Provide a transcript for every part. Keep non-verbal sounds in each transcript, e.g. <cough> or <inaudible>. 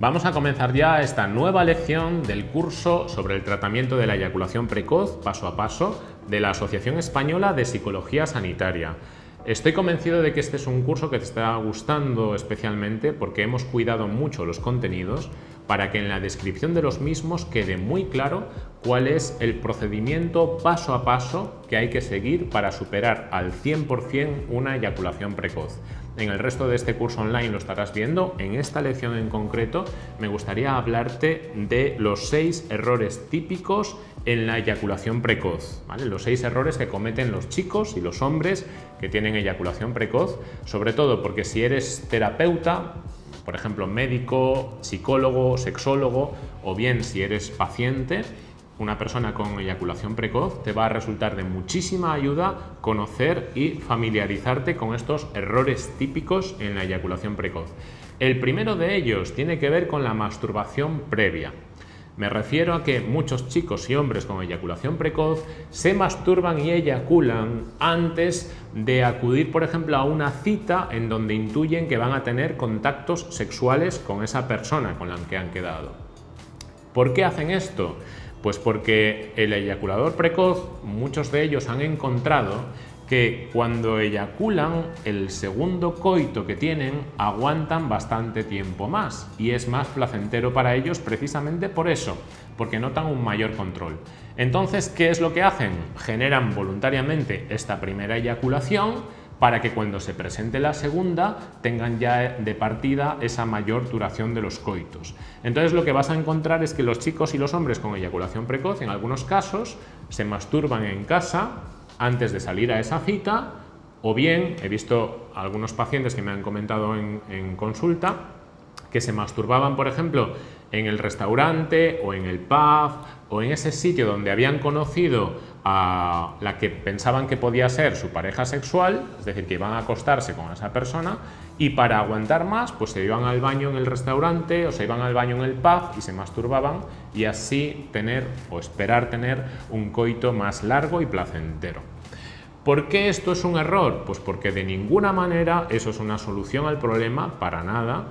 Vamos a comenzar ya esta nueva lección del curso sobre el tratamiento de la eyaculación precoz paso a paso de la Asociación Española de Psicología Sanitaria. Estoy convencido de que este es un curso que te está gustando especialmente porque hemos cuidado mucho los contenidos para que en la descripción de los mismos quede muy claro cuál es el procedimiento paso a paso que hay que seguir para superar al 100% una eyaculación precoz. En el resto de este curso online lo estarás viendo. En esta lección en concreto me gustaría hablarte de los seis errores típicos en la eyaculación precoz. Los seis errores que cometen los chicos y los hombres que tienen eyaculación precoz, sobre todo porque si eres terapeuta, por ejemplo médico, psicólogo, sexólogo o bien si eres paciente, una persona con eyaculación precoz, te va a resultar de muchísima ayuda conocer y familiarizarte con estos errores típicos en la eyaculación precoz. El primero de ellos tiene que ver con la masturbación previa. Me refiero a que muchos chicos y hombres con eyaculación precoz se masturban y eyaculan antes de acudir, por ejemplo, a una cita en donde intuyen que van a tener contactos sexuales con esa persona con la que han quedado. ¿Por qué hacen esto? Pues porque el eyaculador precoz, muchos de ellos han encontrado que cuando eyaculan, el segundo coito que tienen aguantan bastante tiempo más y es más placentero para ellos precisamente por eso, porque notan un mayor control. Entonces, ¿qué es lo que hacen? Generan voluntariamente esta primera eyaculación para que cuando se presente la segunda tengan ya de partida esa mayor duración de los coitos. Entonces lo que vas a encontrar es que los chicos y los hombres con eyaculación precoz en algunos casos se masturban en casa antes de salir a esa cita o bien, he visto algunos pacientes que me han comentado en, en consulta, que se masturbaban, por ejemplo, en el restaurante o en el pub o en ese sitio donde habían conocido a la que pensaban que podía ser su pareja sexual, es decir, que iban a acostarse con esa persona y para aguantar más, pues se iban al baño en el restaurante o se iban al baño en el pub y se masturbaban y así tener o esperar tener un coito más largo y placentero. ¿Por qué esto es un error? Pues porque de ninguna manera eso es una solución al problema, para nada,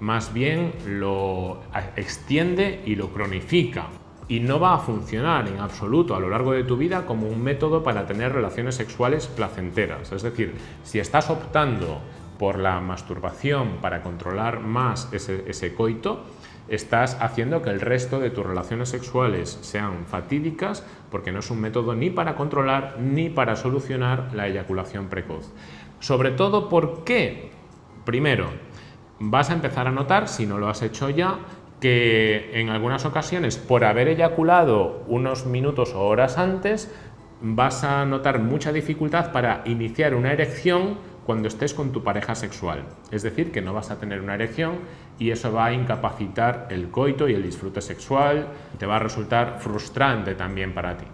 más bien lo extiende y lo cronifica y no va a funcionar en absoluto a lo largo de tu vida como un método para tener relaciones sexuales placenteras. Es decir, si estás optando por la masturbación para controlar más ese, coito, estás haciendo que el resto de tus relaciones sexuales sean fatídicas porque no es un método ni para controlar ni para solucionar la eyaculación precoz. Sobre todo, ¿por qué? Primero, vas a empezar a notar, si no lo has hecho ya, que en algunas ocasiones, por haber eyaculado unos minutos o horas antes, vas a notar mucha dificultad para iniciar una erección cuando estés con tu pareja sexual. Es decir, que no vas a tener una erección y eso va a incapacitar el coito y el disfrute sexual, te va a resultar frustrante también para ti.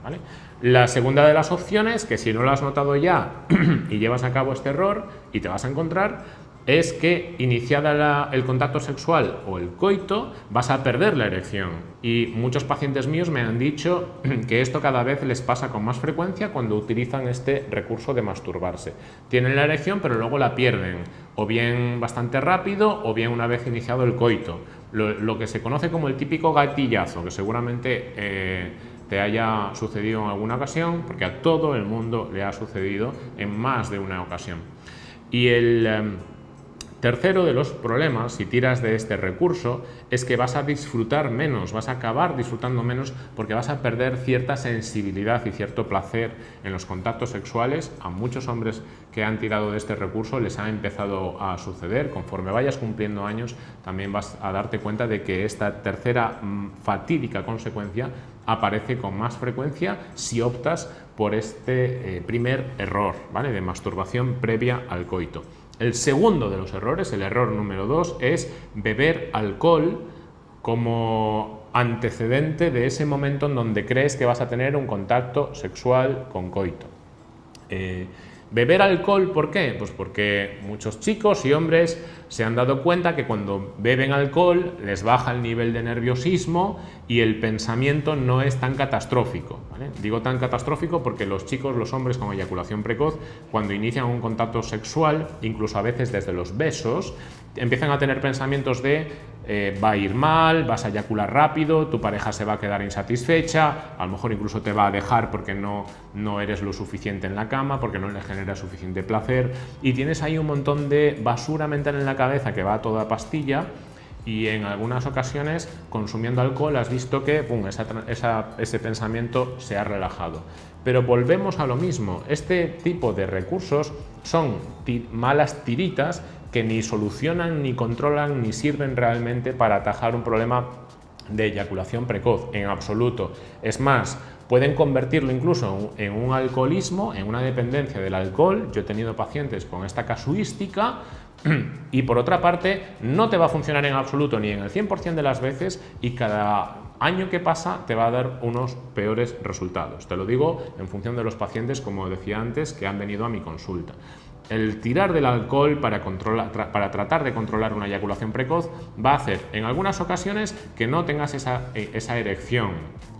La segunda de las opciones, que si no lo has notado ya <clears throat> y llevas a cabo este error y te vas a encontrar, es que iniciada el contacto sexual o el coito vas a perder la erección y muchos pacientes míos me han dicho <clears throat> que esto cada vez les pasa con más frecuencia cuando utilizan este recurso de masturbarse. Tienen la erección pero luego la pierden o bien bastante rápido o bien una vez iniciado el coito. Lo, que se conoce como el típico gatillazo que seguramente eh, te haya sucedido en alguna ocasión porque a todo el mundo le ha sucedido en más de una ocasión. Y el... Em, Tercero de los problemas, si tiras de este recurso, es que vas a disfrutar menos, vas a acabar disfrutando menos porque vas a perder cierta sensibilidad y cierto placer en los contactos sexuales. A muchos hombres que han tirado de este recurso les ha empezado a suceder. Conforme vayas cumpliendo años, también vas a darte cuenta de que esta tercera mm, fatídica consecuencia aparece con más frecuencia si optas por este eh, primer error ¿vale? de masturbación previa al coito. El segundo de los errores, el error número dos, es beber alcohol como antecedente de ese momento en donde crees que vas a tener un contacto sexual con coito. Eh, Beber alcohol, ¿por qué? Pues porque muchos chicos y hombres se han dado cuenta que cuando beben alcohol les baja el nivel de nerviosismo y el pensamiento no es tan catastrófico. Digo tan catastrófico porque los chicos, los hombres con eyaculación precoz, cuando inician un contacto sexual, incluso a veces desde los besos, empiezan a tener pensamientos de eh, va a ir mal, vas a eyacular rápido, tu pareja se va a quedar insatisfecha, a lo mejor incluso te va a dejar porque no, no eres lo suficiente en la cama, porque no le genera suficiente placer y tienes ahí un montón de basura mental en la cabeza que va a toda pastilla y en algunas ocasiones consumiendo alcohol has visto que pum, ese pensamiento se ha relajado. Pero volvemos a lo mismo, este tipo de recursos son malas tiritas que ni solucionan, ni controlan, ni sirven realmente para atajar un problema de eyaculación precoz, en absoluto. Es más, pueden convertirlo incluso en un alcoholismo, en una dependencia del alcohol. Yo he tenido pacientes con esta casuística y por otra parte no te va a funcionar en absoluto ni en el 100% de las veces y cada año que pasa te va a dar unos peores resultados. Te lo digo en función de los pacientes, como decía antes, que han venido a mi consulta. El tirar del alcohol para, para tratar de controlar una eyaculación precoz va a hacer en algunas ocasiones que no tengas esa, eh, esa erección,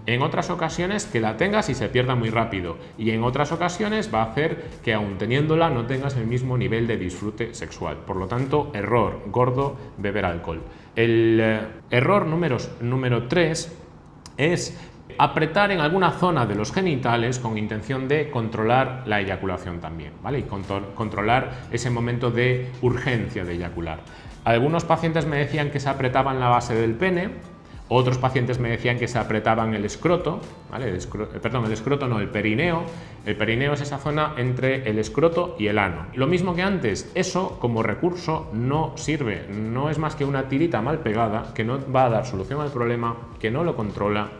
en otras ocasiones que la tengas y se pierda muy rápido y en otras ocasiones va a hacer que aún teniéndola no tengas el mismo nivel de disfrute sexual. Por lo tanto, error gordo beber alcohol. El eh, error número, número 3 es apretar en alguna zona de los genitales con intención de controlar la eyaculación también, ¿vale? Y controlar ese momento de urgencia de eyacular. Algunos pacientes me decían que se apretaban la base del pene, otros pacientes me decían que se apretaban el escroto, ¿vale? el perdón, el escroto no, el perineo. El perineo es esa zona entre el escroto y el ano. Lo mismo que antes, eso como recurso no sirve, no es más que una tirita mal pegada que no va a dar solución al problema, que no lo controla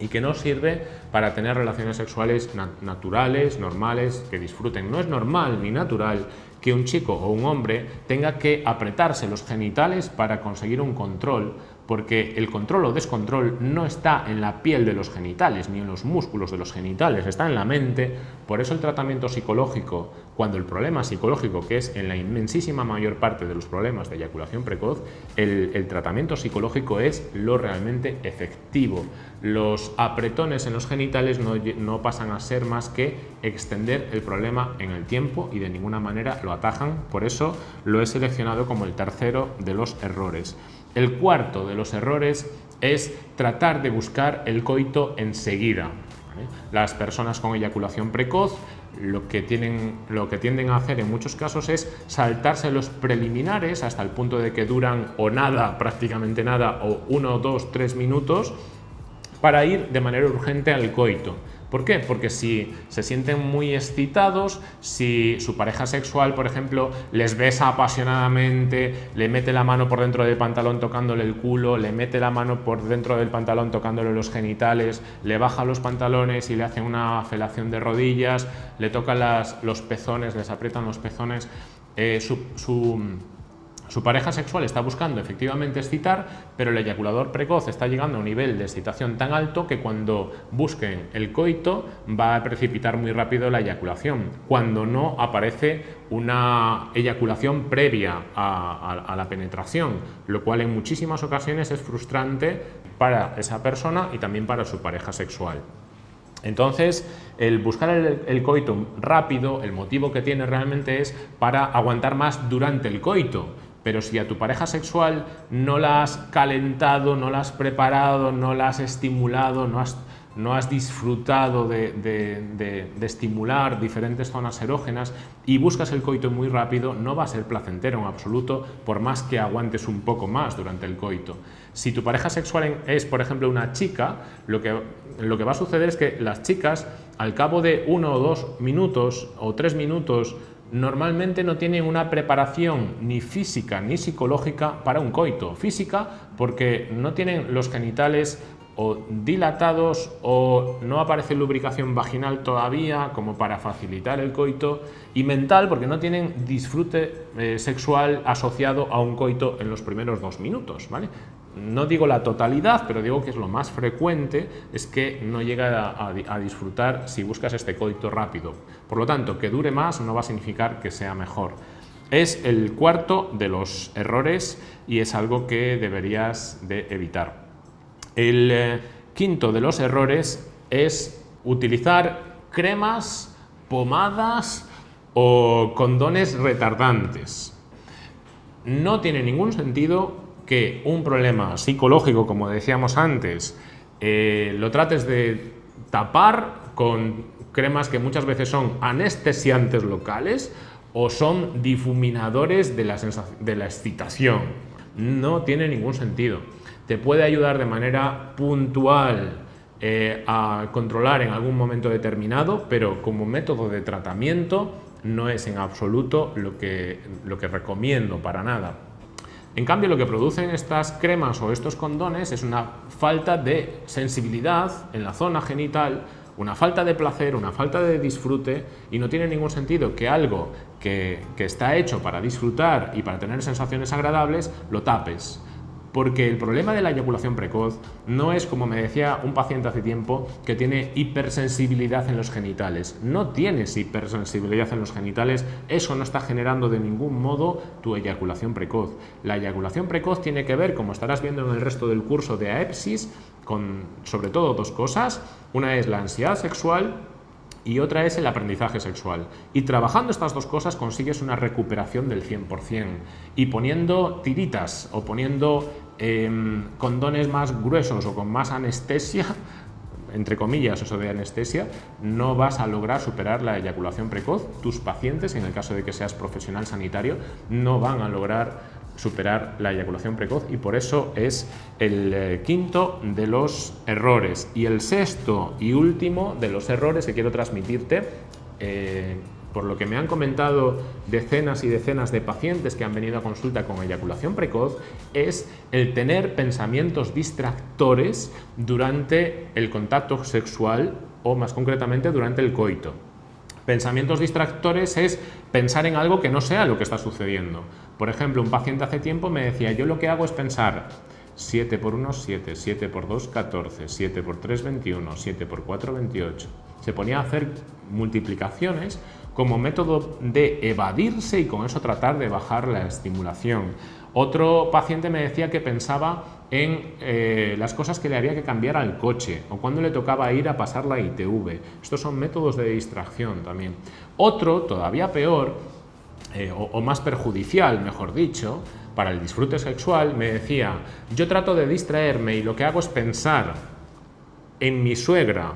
y que no sirve para tener relaciones sexuales naturales, normales, que disfruten. No es normal ni natural que un chico o un hombre tenga que apretarse los genitales para conseguir un control porque el control o descontrol no está en la piel de los genitales ni en los músculos de los genitales, está en la mente. Por eso el tratamiento psicológico, cuando el problema psicológico, que es en la inmensísima mayor parte de los problemas de eyaculación precoz, el, tratamiento psicológico es lo realmente efectivo. Los apretones en los genitales no, no pasan a ser más que extender el problema en el tiempo y de ninguna manera lo atajan. Por eso lo he seleccionado como el tercero de los errores. El cuarto de los errores es tratar de buscar el coito enseguida. Las personas con eyaculación precoz lo que, tienen, lo que tienden a hacer en muchos casos es saltarse los preliminares hasta el punto de que duran o nada, prácticamente nada, o uno, dos, tres minutos, para ir de manera urgente al coito. ¿Por qué? Porque si se sienten muy excitados, si su pareja sexual, por ejemplo, les besa apasionadamente, le mete la mano por dentro del pantalón tocándole el culo, le mete la mano por dentro del pantalón tocándole los genitales, le baja los pantalones y le hacen una felación de rodillas, le tocan los pezones, les aprietan los pezones, eh, su pareja sexual está buscando efectivamente excitar, pero el eyaculador precoz está llegando a un nivel de excitación tan alto que cuando busquen el coito va a precipitar muy rápido la eyaculación, cuando no aparece una eyaculación previa a, la penetración, lo cual en muchísimas ocasiones es frustrante para esa persona y también para su pareja sexual. Entonces, el buscar el, el, coito rápido, el motivo que tiene realmente es para aguantar más durante el coito. Pero si a tu pareja sexual no la has calentado, no la has preparado, no la has estimulado, no has, no has disfrutado de, estimular diferentes zonas erógenas y buscas el coito muy rápido, no va a ser placentero en absoluto, por más que aguantes un poco más durante el coito. Si tu pareja sexual es, por ejemplo, una chica, lo que, lo que va a suceder es que las chicas, al cabo de uno o dos minutos o tres minutos normalmente no tienen una preparación ni física ni psicológica para un coito. Física porque no tienen los genitales o dilatados o no aparece lubricación vaginal todavía como para facilitar el coito y mental porque no tienen disfrute eh, sexual asociado a un coito en los primeros dos minutos. ¿vale? No digo la totalidad, pero digo que es lo más frecuente, es que no llega a, disfrutar si buscas este coito rápido. Por lo tanto, que dure más no va a significar que sea mejor. Es el cuarto de los errores y es algo que deberías de evitar. El eh, quinto de los errores es utilizar cremas, pomadas o condones retardantes. No tiene ningún sentido que un problema psicológico, como decíamos antes, eh, lo trates de tapar con cremas que muchas veces son anestesiantes locales o son difuminadores de la, excitación. No tiene ningún sentido. Te puede ayudar de manera puntual eh, a controlar en algún momento determinado, pero como método de tratamiento no es en absoluto lo que recomiendo para nada. En cambio, lo que producen estas cremas o estos condones es una falta de sensibilidad en la zona genital, una falta de placer, una falta de disfrute y no tiene ningún sentido que algo que, está hecho para disfrutar y para tener sensaciones agradables lo tapes. Porque el problema de la eyaculación precoz no es, como me decía un paciente hace tiempo, que tiene hipersensibilidad en los genitales. No tienes hipersensibilidad en los genitales, eso no está generando de ningún modo tu eyaculación precoz. La eyaculación precoz tiene que ver, como estarás viendo en el resto del curso de AEPSIS, con sobre todo dos cosas. Una es la ansiedad sexual y otra es el aprendizaje sexual. Y trabajando estas dos cosas consigues una recuperación del 100%. Y poniendo tiritas o poniendo em, condones más gruesos o con más anestesia, entre comillas, eso de anestesia, no vas a lograr superar la eyaculación precoz. Tus pacientes, en el caso de que seas profesional sanitario, no van a lograr superar la eyaculación precoz y por eso es el eh, quinto de los errores. Y el sexto y último de los errores que quiero transmitirte, eh, por lo que me han comentado decenas y decenas de pacientes que han venido a consulta con eyaculación precoz, es el tener pensamientos distractores durante el contacto sexual o más concretamente durante el coito. Pensamientos distractores es pensar en algo que no sea lo que está sucediendo. Por ejemplo, un paciente hace tiempo me decía, yo lo que hago es pensar 7 por 1, 7, 7 por 2, 14, 7 por 3, 21, 7 por 4, 28. Se ponía a hacer multiplicaciones como método de evadirse y con eso tratar de bajar la estimulación. Otro paciente me decía que pensaba en eh, las cosas que le había que cambiar al coche o cuando le tocaba ir a pasar la ITV. Estos son métodos de distracción también. Otro, todavía peor, eh, o, más perjudicial, mejor dicho, para el disfrute sexual, me decía, yo trato de distraerme y lo que hago es pensar en mi suegra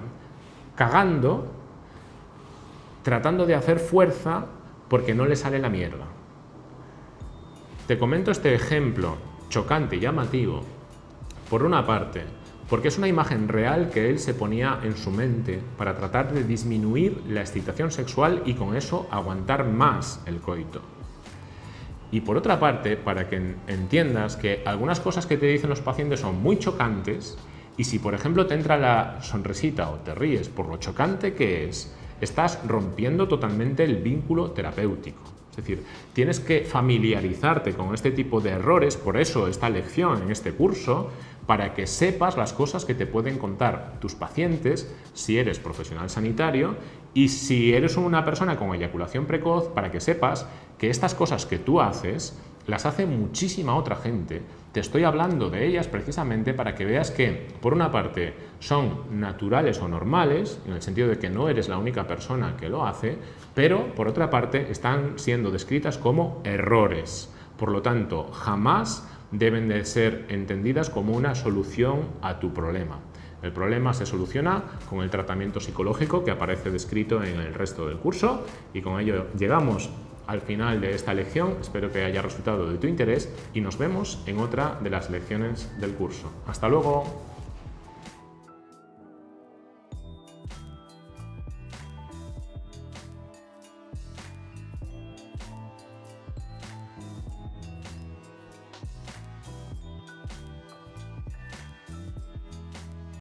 cagando, tratando de hacer fuerza porque no le sale la mierda. Te comento este ejemplo chocante y llamativo por una parte, porque es una imagen real que él se ponía en su mente para tratar de disminuir la excitación sexual y con eso aguantar más el coito. Y por otra parte, para que entiendas que algunas cosas que te dicen los pacientes son muy chocantes y si por ejemplo te entra la sonrisita o te ríes por lo chocante que es, estás rompiendo totalmente el vínculo terapéutico. Es decir, tienes que familiarizarte con este tipo de errores, por eso esta lección en este curso, para que sepas las cosas que te pueden contar tus pacientes si eres profesional sanitario y si eres una persona con eyaculación precoz, para que sepas que estas cosas que tú haces las hace muchísima otra gente. Te estoy hablando de ellas precisamente para que veas que, por una parte, son naturales o normales, en el sentido de que no eres la única persona que lo hace, pero, por otra parte, están siendo descritas como errores. Por lo tanto, jamás deben de ser entendidas como una solución a tu problema. El problema se soluciona con el tratamiento psicológico que aparece descrito en el resto del curso y con ello llegamos al final de esta lección. Espero que haya resultado de tu interés y nos vemos en otra de las lecciones del curso. ¡Hasta luego!